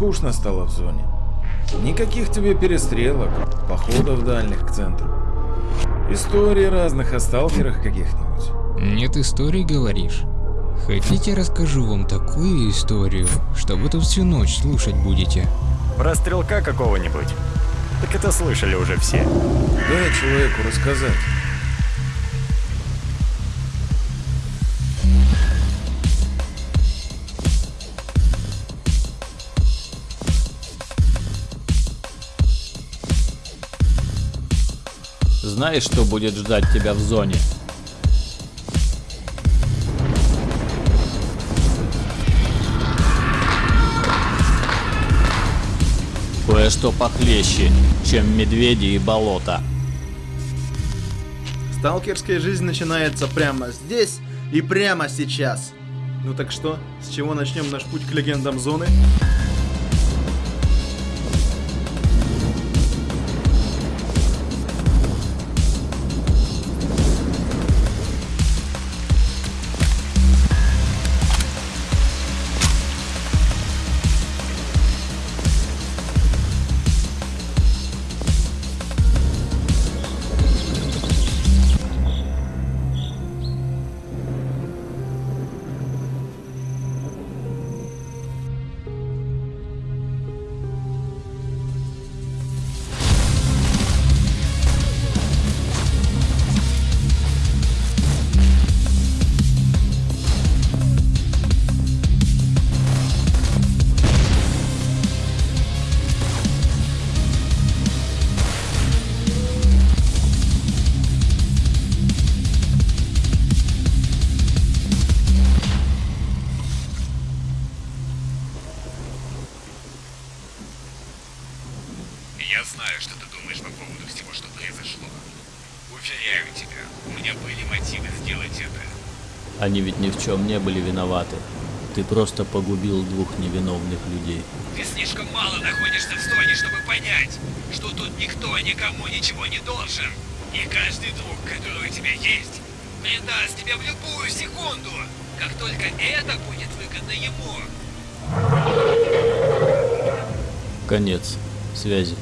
скучно стало в зоне. Никаких тебе перестрелок, походов дальних к центру. Истории разных о сталкерах каких-нибудь. Нет истории, говоришь? Хотите, расскажу вам такую историю, что вы тут всю ночь слушать будете? Про стрелка какого-нибудь? Так это слышали уже все. Дай человеку рассказать. Знаешь, что будет ждать тебя в зоне? Кое-что похлеще, чем медведи и болото. Сталкерская жизнь начинается прямо здесь и прямо сейчас. Ну так что, с чего начнем наш путь к легендам зоны? Я знаю, что ты думаешь по поводу всего, что произошло. Уверяю тебя, у меня были мотивы сделать это. Они ведь ни в чем не были виноваты. Ты просто погубил двух невиновных людей. Ты слишком мало находишься в зоне, чтобы понять, что тут никто никому ничего не должен. И каждый друг, который у тебя есть, предаст тебя в любую секунду, как только это будет выгодно ему. Конец. Связи.